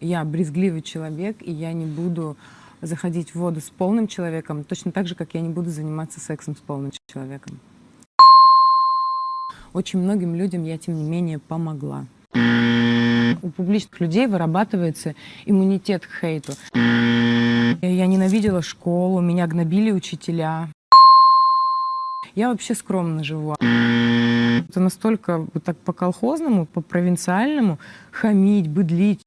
Я брезгливый человек, и я не буду заходить в воду с полным человеком, точно так же, как я не буду заниматься сексом с полным человеком. Очень многим людям я, тем не менее, помогла. У публичных людей вырабатывается иммунитет к хейту. Я ненавидела школу, меня гнобили учителя. Я вообще скромно живу. Это настолько вот так по-колхозному, по-провинциальному хамить, быдлить.